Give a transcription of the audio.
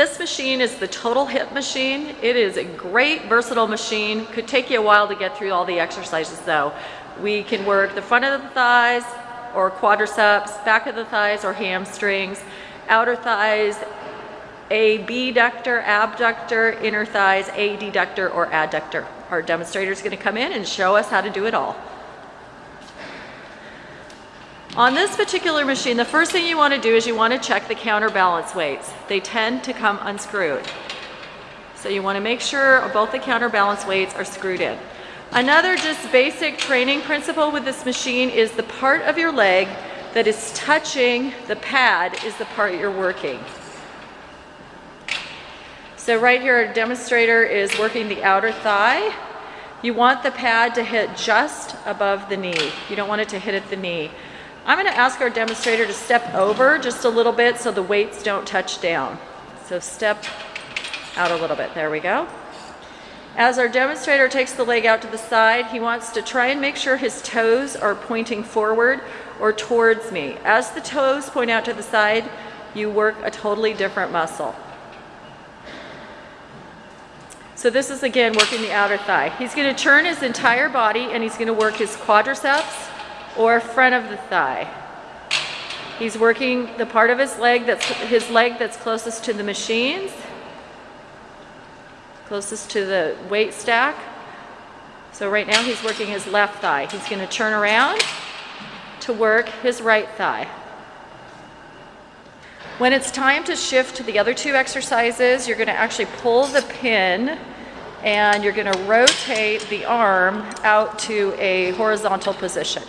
This machine is the total hip machine. It is a great versatile machine. Could take you a while to get through all the exercises though. We can work the front of the thighs or quadriceps, back of the thighs or hamstrings, outer thighs, abductor, abductor, inner thighs, adductor or adductor. Our demonstrator is going to come in and show us how to do it all. On this particular machine, the first thing you want to do is you want to check the counterbalance weights. They tend to come unscrewed. So you want to make sure both the counterbalance weights are screwed in. Another just basic training principle with this machine is the part of your leg that is touching the pad is the part you're working. So right here, a demonstrator is working the outer thigh. You want the pad to hit just above the knee. You don't want it to hit at the knee. I'm gonna ask our demonstrator to step over just a little bit so the weights don't touch down. So step out a little bit, there we go. As our demonstrator takes the leg out to the side, he wants to try and make sure his toes are pointing forward or towards me. As the toes point out to the side, you work a totally different muscle. So this is again working the outer thigh. He's gonna turn his entire body and he's gonna work his quadriceps, or front of the thigh. He's working the part of his leg that's his leg that's closest to the machines, closest to the weight stack. So right now he's working his left thigh. He's going to turn around to work his right thigh. When it's time to shift to the other two exercises, you're going to actually pull the pin and you're going to rotate the arm out to a horizontal position.